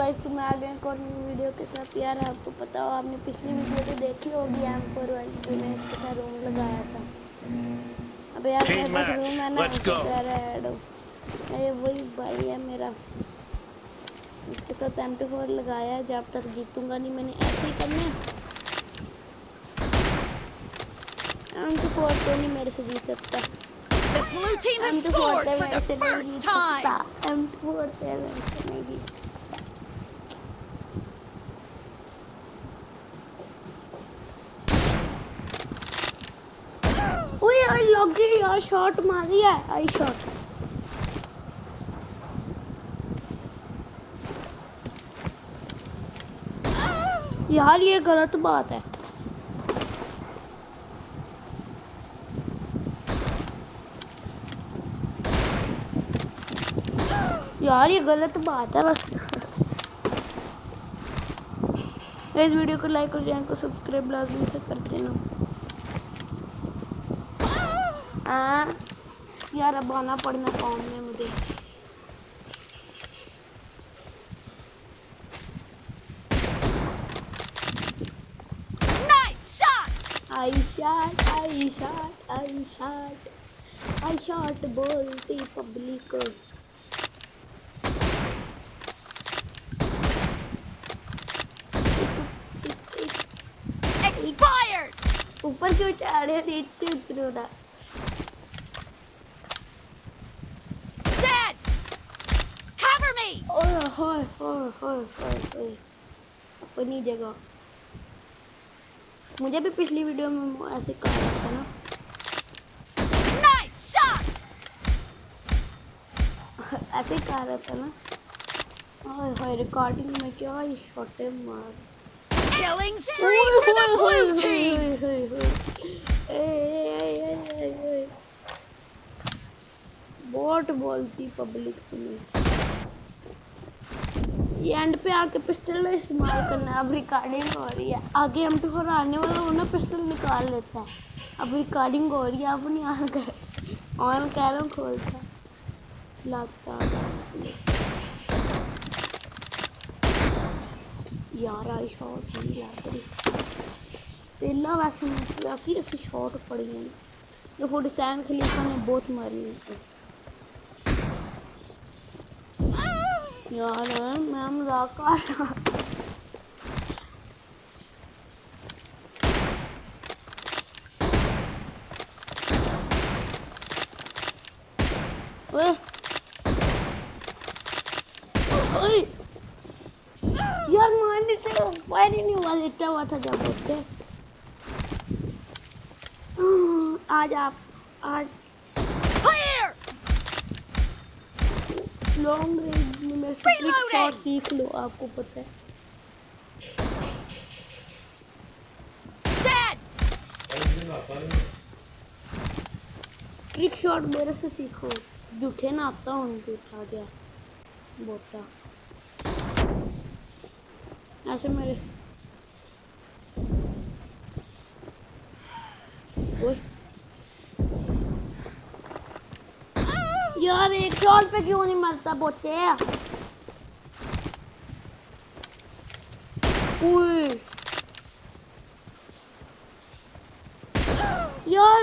Guys تم آ گئے ایک اور ویڈیو کے ساتھ یار آپ کو پتا ہو آپ نے پچھلی ویڈیو تو دیکھی ہوگی ایم فور ون ٹو میں اس کے ساتھ روم لگایا تھا۔ اب یار میرے پاس روم ہے نا رہا وہی بھائی ہے میرا۔ اس کے ساتھ ایم ٹو فور لگایا ہے جب تک جیتوں گا نہیں میں نے ایسے ہی کرنا ایم ٹو فور تو نہیں میرے سے جیت سکتا۔ The blue team has scored for the first time. اوئے لوگی یار شاٹ ماری ہے آئی شاٹ یار یہ غلط بات ہے یار یہ غلط بات ہے بس اس ویڈیو کو لائک اور چینل کو سبسکرائب لازمی سے کرتے ہیں یار اب آنا پڑنا فارم میں مجھے؟ بولتی پبلک اوپر کیوں نیچے اپنی جگہ مجھے بھی پچھلی ویڈیو میں ایسے کہا تھا نا ایسے ہی رہا تھا نا ریکارڈنگ میں کیا یہ مار بہت بولتی پبلک تمہیں اینڈ پہ آ کے پسٹل استعمال کرنا ہے۔ اب ریکارڈنگ ہو رہی ہے۔ آگے ایم ٹو فور آنے والا ہونا پسٹل نکال لیتا ہے اب ریکارڈنگ ہو رہی ہے اب نہیں آن کر۔ آن کہہ کھولتا لگتا یار آئی شاٹ نہیں یار پہلا ویسے ویسی ایسی شاٹ پڑی ہے۔ جو فورٹی سیون خلیفہ نے بہت ماری ہوئی یار میں مذاق رہا یار مان سے فائر ہی نہیں ہوا لیٹا ہوا تھا جب اٹھتے آج آپ آج لانگ رینج میں سے ایک شاٹ سیکھ لو آپ کو پتہ ہے۔ ٹرک شاٹ میرے سے سیکھو۔ جھوٹے نہ آتا ہوں تو اٹھا گیا۔ بوٹا۔ ایسے میرے۔ یار ایک شاٹ پہ کیوں نہیں مرتا بوٹے؟ اوئے یار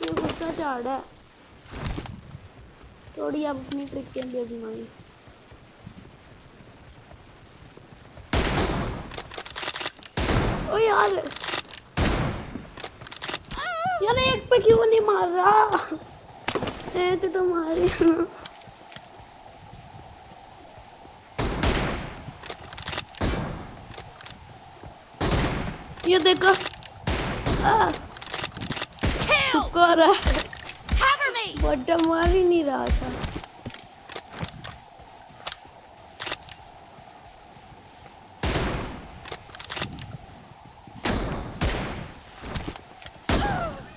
یہ غصہ چاڑ ہے تھوڑی آپ اپنی ٹرک کے اندر آزمائیں او یار یار ایک پہ کیوں نہیں مار رہا ہے تو تمہارے یہ دیکھو شکر مار ہی نہیں رہا تھا۔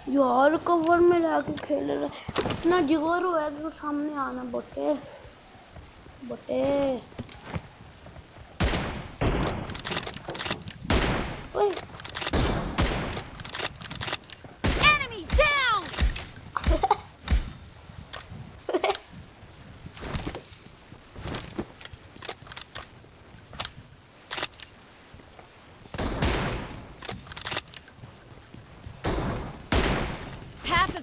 یار، کور میں لا کے کھیل رہا۔ اتنا جگور ہوا ہے تو سامنے آنا، بٹے۔ بٹے۔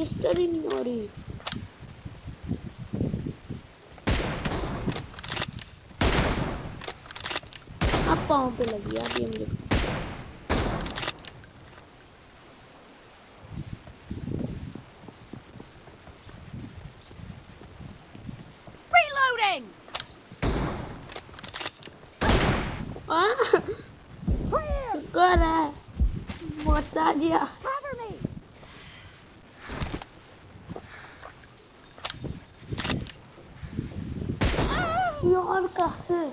Resistere ignori. اب پاؤں پہ لگی اب یہ مجھے شکر forceux.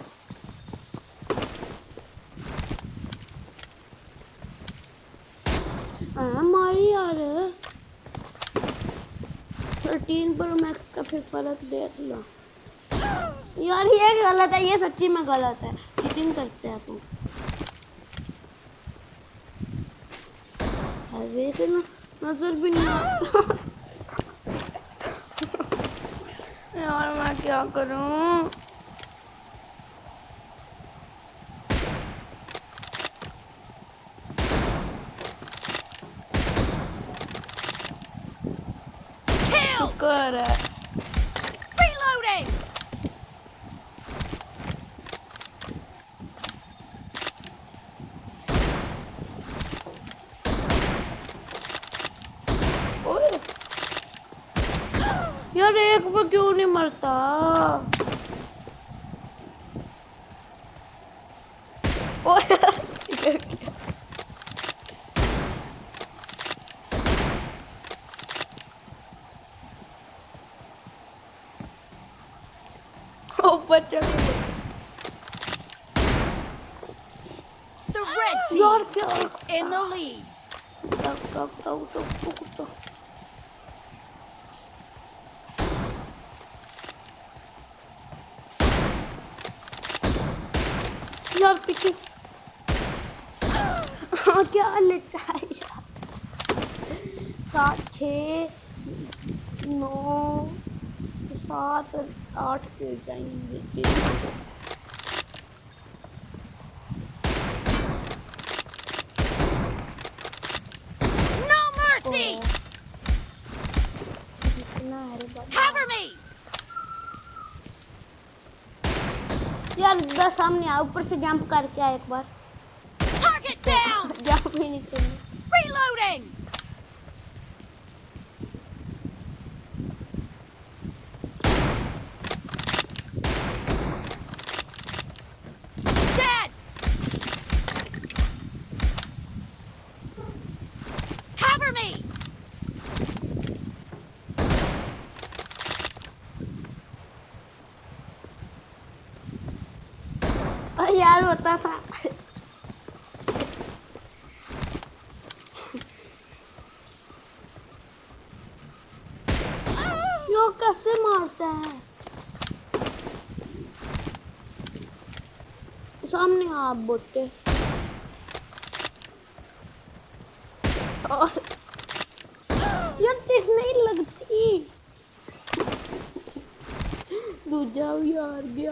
یار تھرٹین میکس کا پھر فرق دیکھ لو یار یہ غلط ہے یہ سچی میں غلط ہے چیٹنگ کرتے ہیں نظر بھی نہیں یار میں کیا کروں about it. Reloading! یار ایک پہ کیوں نہیں مرتا اوپر چلو The red team is in the lead. یار پیچھے۔ ہاں، کیا لگتا ہے سات چھ نو۔ سات اور آٹھ کے جائیں گے۔ یار دس سامنے آ اوپر سے جمپ کر کے ایک بار۔ جمپ ہی نہیں کرنا ہوتا تھا کیسے مارتا ہے سامنے آپ بوٹے یار دیکھ نہیں لگتی دوجا بھی ہار گیا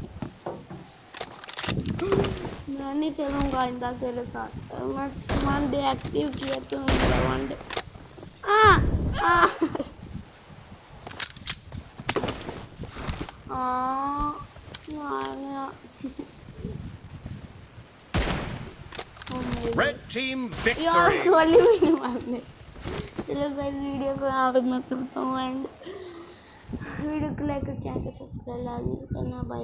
میں نہیں کھیلوں گا آئندہ تیرے ساتھ۔ میں ون ڈے ایکٹیو کیا تو ون ڈے یار کولی بھی نہیں مارنے چلو گائز ویڈیو کو یہاں پہ میں کرتا ہوں اینڈ ویڈیو کو لائک اور چینل کو سبسکرائب لازمی سے کرنا۔ بھائی